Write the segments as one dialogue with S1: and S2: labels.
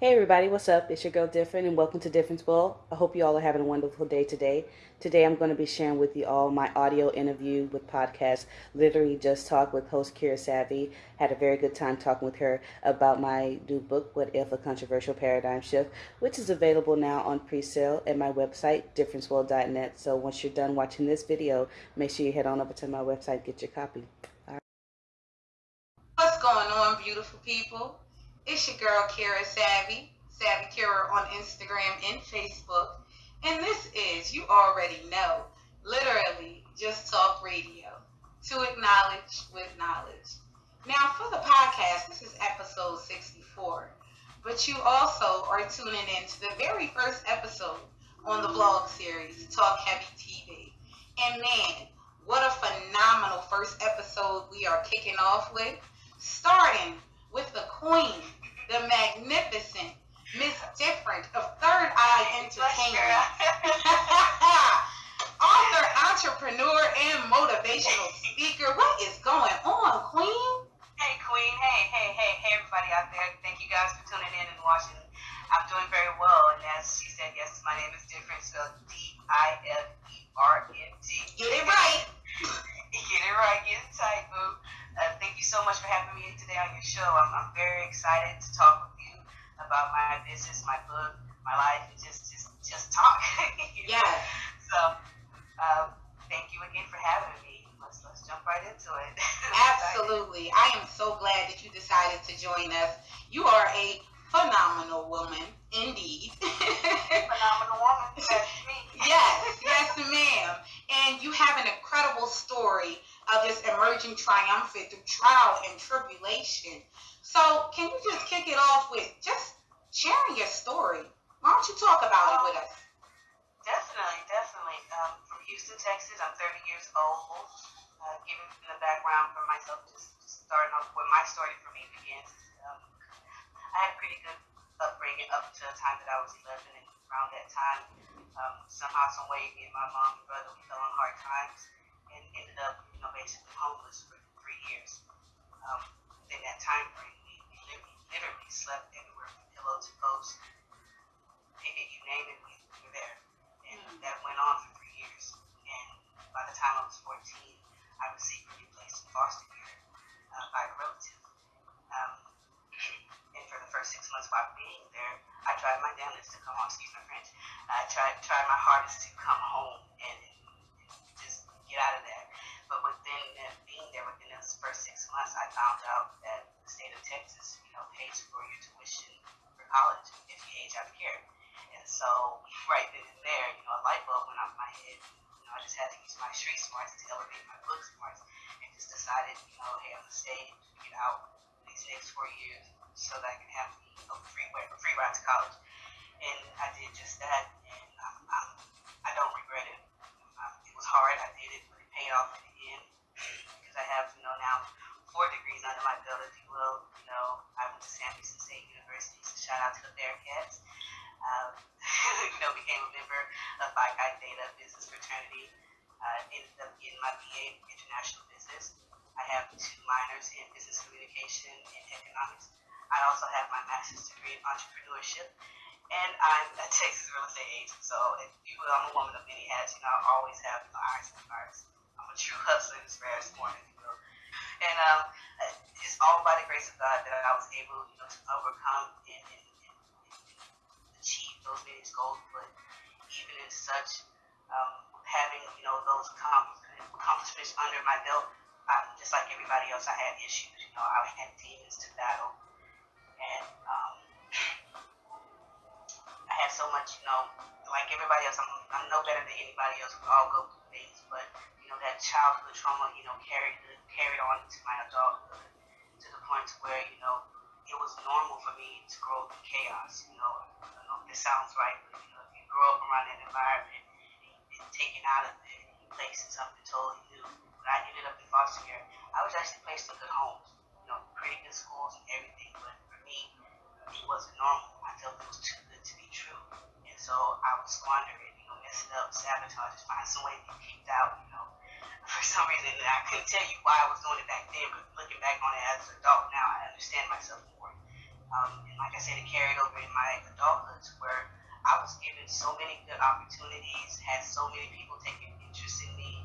S1: Hey everybody, what's up? It's your girl Different and welcome to Difference World. I hope you all are having a wonderful day today. Today I'm going to be sharing with you all my audio interview with podcast Literally Just Talk with host Kira Savvy. Had a very good time talking with her about my new book, What If? A Controversial Paradigm Shift, which is available now on pre-sale at my website, differenceworld.net. So once you're done watching this video, make sure you head on over to my website get your copy.
S2: What's going on, beautiful people? It's your girl Kira Savvy, Savvy Kira on Instagram and Facebook. And this is, you already know, literally just talk radio to acknowledge with knowledge. Now, for the podcast, this is episode 64. But you also are tuning in to the very first episode on the vlog series, Talk Heavy TV. And man, what a phenomenal first episode we are kicking off with. Starting with the queen, the magnificent Miss Different of Third Eye Entertainment. Author, entrepreneur, and motivational speaker. What is going on, Queen?
S3: Hey, Queen. Hey, hey, hey, hey, everybody out there. Thank you guys for tuning in and watching. I'm doing very well. And as she said, yes, my name is Different, spelled D-I-F-E-R-N-T.
S2: Get it right.
S3: Get it right. Get it tight, boo. Uh, thank you so much for having me today on your show. I'm, I'm very excited to talk with you about my business, my book, my life, and just just just talk.
S2: Yeah.
S3: So, um, thank you again for having me. Let's let's jump right into it.
S2: Absolutely. I am so glad that you decided to join us. You are a phenomenal woman, indeed.
S3: Phenomenal woman. That's me.
S2: yes, yes, ma'am. And you have an incredible story of just emerging triumphant through trial and tribulation. So, can you just kick it off with just sharing your story? Why don't you talk about it with us?
S3: Definitely, definitely. Um, from Houston, Texas. I'm 30 years old. Uh, giving the background for myself, just, just starting off where my story for me begins. Um, I had a pretty good upbringing up to the time that I was 11, and around that time, um, somehow, some way, me and my mom and brother we fell on hard times and ended up, know, basically homeless for three years. Um, in that time frame, we, literally, literally slept everywhere so right then and there, you know, a light bulb went off my head. You know, I just had to use my street smarts to elevate my book smarts and just decided, you know, hey, I'm gonna stay and get out these next four years so that I can have know, free way, free ride to college. And I did just that, and I'm, I'm, I don't regret it. Um, it was hard, I did it, but it paid off in the end because I have, you know, now four degrees under my belt, if you will. You know, I went to San Francisco State University, so shout out to the Bearcats. Um, you know, became a member of Phi Chi Theta Business Fraternity. Uh, ended up getting my BA in International Business. I have two minors in Business Communication and Economics. I also have my master's degree in entrepreneurship, and I'm a Texas real estate agent. So, if you will, I'm a woman of many hats. You know, I always have know, irons and fires. I'm a true hustler in this rarest form, if you will. And um, it's all by the grace of God that I was able, you know, to overcome and, and, those various goals. But even in such, um, having you know those accomplishments under my belt, I, just like everybody else, I had issues. You know, I had demons to battle, and um, I had so much. You know, like everybody else, I'm, I'm no better than anybody else. We all go through things, but you know that childhood trauma, you know, carried carried on into my adulthood to the point where you know it was normal for me to grow in chaos. You know, know this sounds right, but you know, if you grow up around that environment and, taken out of it, you placed in something totally new. When I ended up in foster care, I was actually placed in good homes, you know, pretty good schools and everything. But for me, it wasn't normal. I felt it was too good to be true, and so I would squander it, you know, mess it up, sabotage, just find some way to get kicked out, you know. For some reason, I couldn't tell you why I was doing it back then, but looking back on it as an adult now, I understand myself more. Um, and like I said, it carried over in my adulthood where I was given so many good opportunities, had so many people taking interest in me.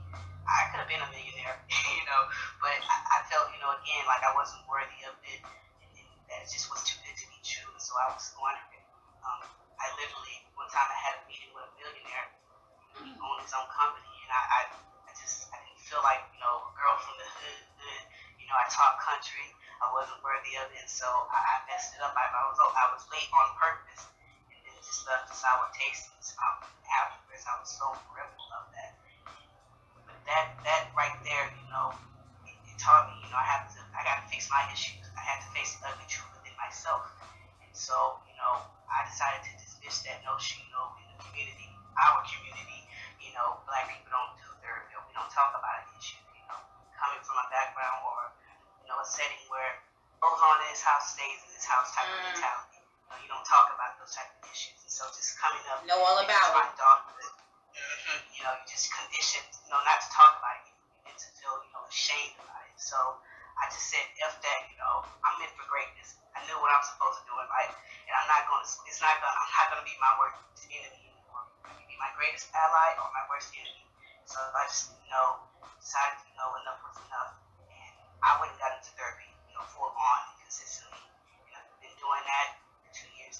S3: I could have been a millionaire, you know, but I, I felt, you know, again, like I wasn't worthy of it, and, and that just was too good to be true. And so I was squandering. Um, I literally, one time I had a meeting with a millionaire, he owned his own company, and I, I, I just, I didn't feel like, you know, a girl from the hood, hood you know, I talk country, I wasn't worthy of it, so I messed it up. I, I was, I was late on purpose And then just left a sour taste his afterwards. I was so grateful of that. But that that right there, you know, it, it taught me, you know, I have to I gotta fix my issues. I had to face the ugly truth within myself. And so, you know, I decided to dismiss that notion, you know, in the community, our community, you know, black people don't do therapy, we don't talk about an issue, you know, coming from a background or, you know, a setting where on in this house stays in this house type mm. of mentality know, you don't talk about those type of issues. And so just coming up,
S2: know all about
S3: it. Dog, mm-hmm, you know, you just conditioned, you know, not to talk about it. You begin to feel, you know, ashamed about it. So I just said, F that, you know, I'm meant for greatness. I knew what I'm supposed to do in life, and I'm not going to. It's not going. I'm not going to be my worst enemy anymore. I can be my greatest ally or my worst enemy. So I just, you know, decided, you know, enough was enough, and I went and got into therapy, you know, full on consistently, and I've been doing that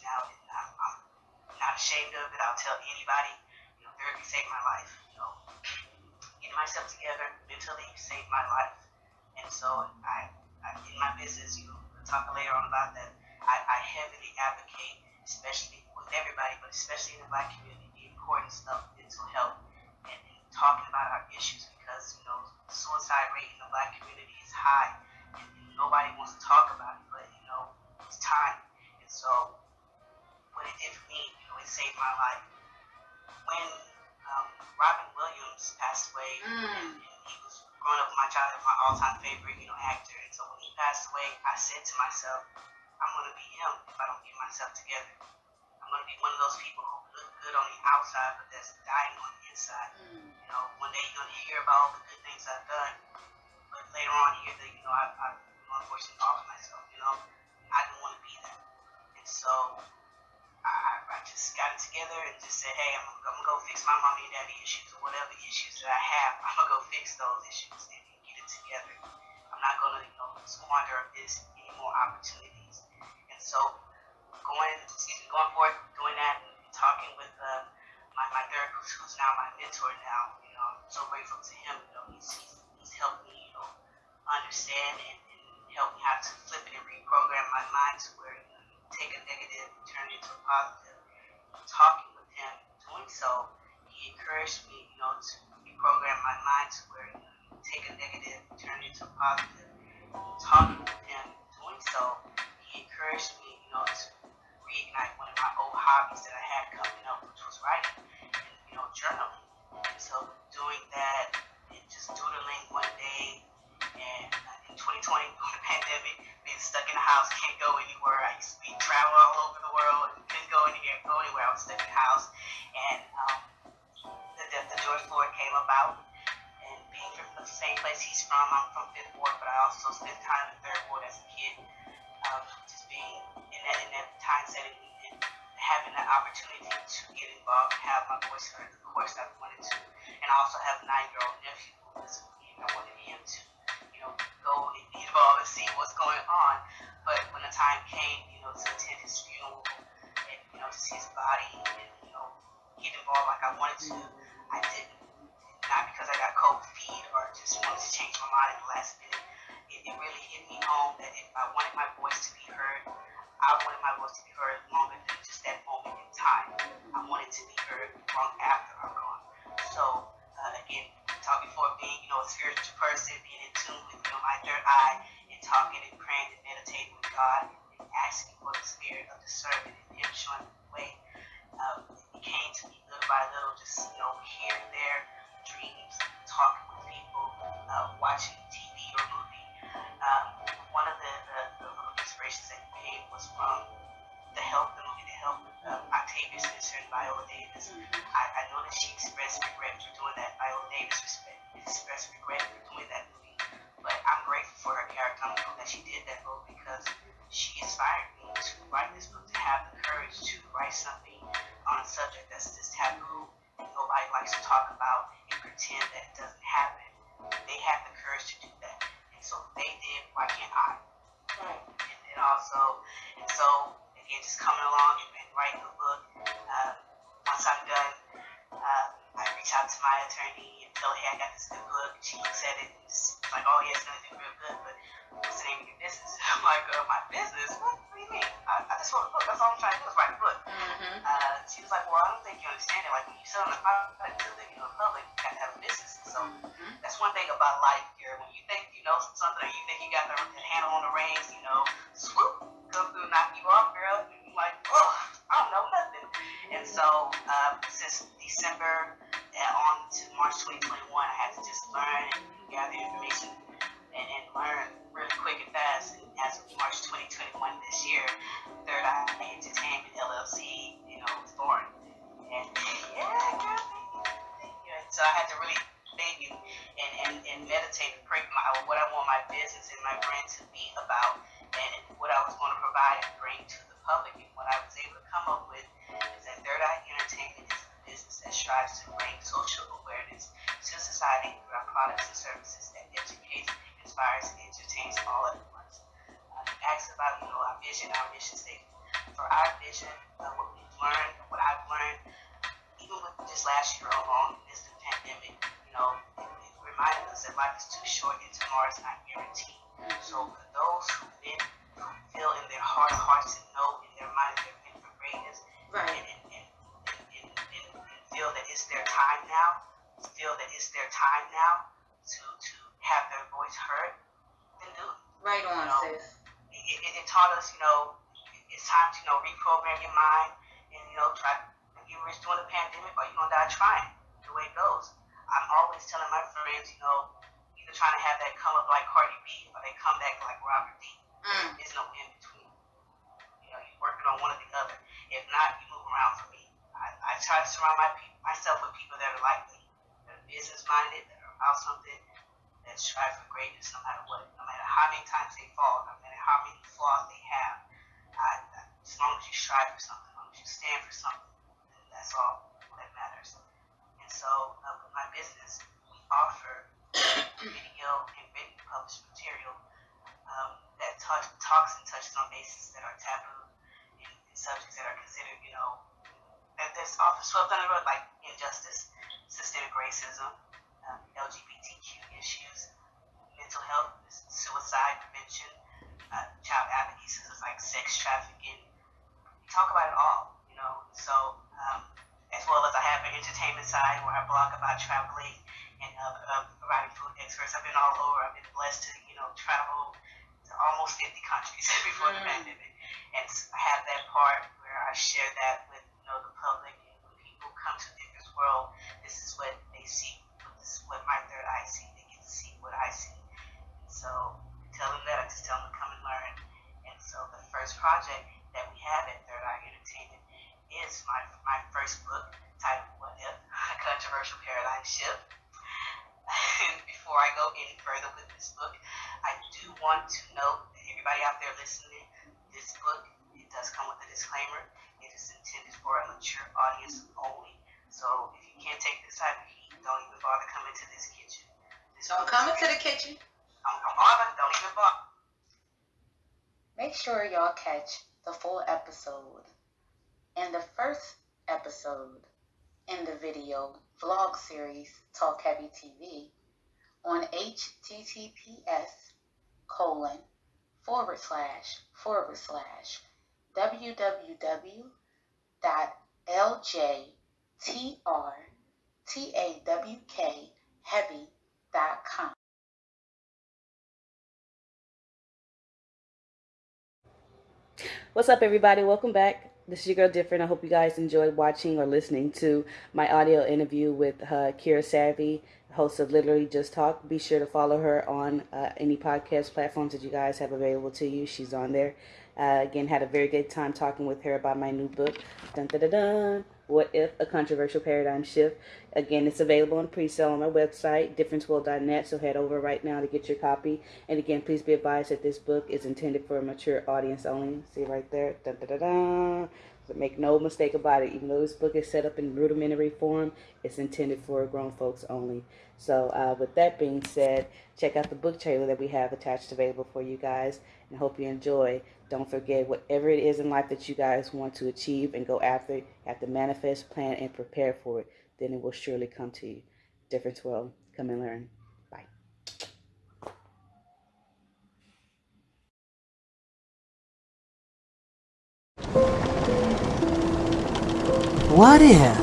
S3: now, and I'm, I'm not ashamed of it. I'll tell anybody, you know, therapy saved my life. You know, getting myself together mentally saved my life. And so I, I in my business, you know, we'll talk later on about that. I, I heavily advocate, especially with everybody, but especially in the black community, the importance of mental health and, and talking about our issues because, you know, suicide rate in the black community is high and, and nobody wants to talk about it, but, you know, it's time. And so what it did for me, you know, it saved my life. When um, Robin Williams passed away, mm. and, and he was growing up my childhood, my all-time favorite, you know, actor. And so when he passed away, I said to myself, I'm gonna be him if I don't get myself together. I'm gonna be one of those people who look good on the outside, but that's dying on the inside. Mm. You know, one day you're gonna hear about all the good things I've done, but later on, you hear that you know I, I unfortunately lost myself. You know, I didn't want to be that, and so I, just got it together and just said, hey, I'm, I'm gonna go fix my mommy and daddy issues or whatever issues that I have. I'm gonna go fix those issues and, get it together. I'm not gonna, you know, squander this any more opportunities. And so going, excuse me, going forward, doing that and talking with uh, my, my therapist, who's now my mentor now, you know, I'm so grateful to him. You know, he's, he's, he's helped me, you know, understand and, and help me how to flip it and reprogram my mind to where, you know, take a negative turn it into a positive. Talking with him, doing so, he encouraged me, you know, to reprogram my mind to where you, know, take a negative turn it into a positive. Talking with him, doing so, he encouraged me, you know, to reignite one of my old hobbies that I had coming up, which was writing and, you know, journaling. And so doing that and just doodling one day and uh, in 2020, during the pandemic, being stuck in the house, can't go anywhere. About. And being from the same place he's from, I'm from Fifth Ward, but I also spent time in Third Ward as a kid. Um, just being in that in that time setting and having the opportunity to get involved and have my voice heard. Of course, I wanted to, and I also have a nine-year-old nephew who is I wanted him to you know, go involved and see what's going on. But when the time came, you know, to attend his funeral and, you know, see his body and, you know, get involved like I wanted to, mind in the last minute. It, it really hit me home that if I wanted my voice to be heard, I wanted my voice to be heard longer than just that moment in time. I wanted to be heard long after I'm gone. So, uh, again, talking before being, you know, a spiritual person, being in tune with, you know, my third eye, and talking and praying and meditating with God, and asking for the spirit of discernment and Him showing the way. Um, it came to me little by little, just, you know, here and there, dreams, talking with uh, watching TV or movie. Um, one of the, the, the little inspirations that came was from the help, the movie The Help, um, Octavia Spencer and Viola Davis. Mm-hmm. I, I know that she expressed regret for doing that. Viola Davis expressed regret for doing that Uh, was like, well, I don't think you understand it. Like when you sell a product to the you know, public, you got to have a business. So
S2: Mm-hmm.
S3: that's one thing about life here. When you think you know something or you think you got the handle on the reins, you know, swoop, come through, knock you off, girl. And you're like, oh, I don't know nothing. And so um, since December on to March 2021, I had to just learn and gather information and, and learn really quick and fast. And as of March 2021 this year, Third Eye Entertainment LLC, you know, was. And yeah, girl. And so I had to really think and, and, and, and meditate and pray my, what I want my business and my brand to be about and what I was going to provide and bring to the public. And what I was able to come up with is that Third Eye Entertainment is a business that strives to bring social awareness to society through our products and services that educates, inspires, and entertains all at once. Uh, you asked about, you know, our vision, our mission statement. For our vision, uh, what we've learned, what I've learned, even with this last year alone, is the pandemic, you know, it, it reminded us that life is too short and tomorrow is not guaranteed. So for those who been, who feel in their heart of hearts and know in their mind that they're meant for greatness,
S2: Right.
S3: and, and, and, and, and, and feel that it's their time now, feel that it's their time now to, to have their voice heard, then do it.
S2: Right on,
S3: No.
S2: sis.
S3: It, it, it taught us, you know, it's time to, you know, reprogram your mind and, you know, try, you were doing the pandemic or you're going to die trying, the way it goes. I'm always telling my friends, you know, either trying to have that come up like Cardi B or they come back like Robert D.
S2: Mm.
S3: There's no in between. You know, you're working on one or the other. If not, you move around for me. I, I try to surround my myself with people that are like me, that are business minded, that are about something, that strive for greatness no matter what, no matter how many times they fall, no matter how many flaws they have. I, as long as you strive for something, as long as you stand for something, then that's all that matters. And so, uh, with my business, we offer video and written published material um, that touch, talks and touches on bases that are taboo and, and subjects that are considered, you know, that that's often swept under the rug, like injustice, systemic racism, um, LGBTQ issues, mental health, suicide prevention, uh, child advocacy, so it's like sex trafficking. We talk about it all, you know. So, um, as well as I have an entertainment side where I blog about traveling and uh, uh, providing food experts. I've been all over. I've been blessed to, you know, travel to almost 50 countries before the
S2: Mm.
S3: pandemic. And I have that part where I share that with, you know, the public. And when people come to Difference World, this is what they see. This is what my third eye see. They get to see what I see. So tell them that. I just tell them to come and learn. And so the first project that we have at Third Eye Entertainment is my my first book titled What If? A Controversial Paradigm Shift. and before I go any further with this book, I do want to note that everybody out there listening, this book it does come with a disclaimer. It is intended for a mature audience only. So if you can't take this type of heat, don't even bother coming to this kitchen. This
S2: Don't come into the kitchen.
S4: Make sure y'all catch the full episode and the first episode in the video vlog series Talk Heavy TV on https colon forward slash forward slash www.ljtrtawkheavy.com.
S1: What's up, everybody? Welcome back. This is your girl Different. I hope you guys enjoyed watching or listening to my audio interview with uh, Kira Savvy, host of Literally Just Talk. Be sure to follow her on uh, any podcast platforms that you guys have available to you. She's on there. Uh, again, had a very good time talking with her about my new book, Dun Dun Dun Dun. What If? A Controversial Paradigm Shift. Again, it's available on pre-sale on my website, differenceworld.net, so head over right now to get your copy. And again, please be advised that this book is intended for a mature audience only. See right there? Dun. Make no mistake about it. Even though this book is set up in rudimentary form, it's intended for grown folks only. So, uh, with that being said, check out the book trailer that we have attached available for you guys, and hope you enjoy. Don't forget, whatever it is in life that you guys want to achieve and go after, you have to manifest, plan, and prepare for it. Then it will surely come to you. Difference World. Come and learn.
S5: What if?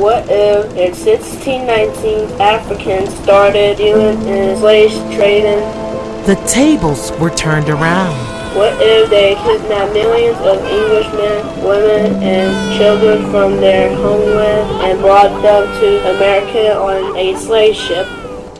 S6: What if in 1619 Africans started dealing in slave trading?
S5: The tables were turned around.
S6: What if they kidnapped millions of Englishmen, women, and children from their homeland and brought them to America on a slave ship?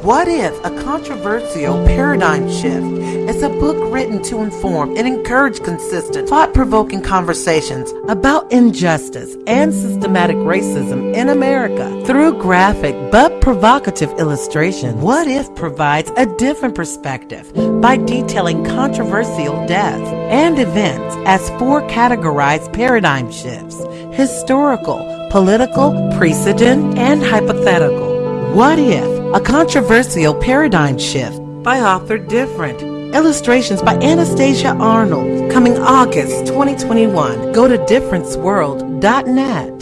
S5: What if a controversial paradigm shift is a book written to inform and encourage consistent, thought provoking conversations about injustice and systematic racism in America through graphic but provocative illustration? What if provides a different perspective by detailing controversial deaths and events as four categorized paradigm shifts historical, political, precedent, and hypothetical? What if? A controversial paradigm shift by author Different. Illustrations by Anastasia Arnold. Coming August 2021. Go to differenceworld.net.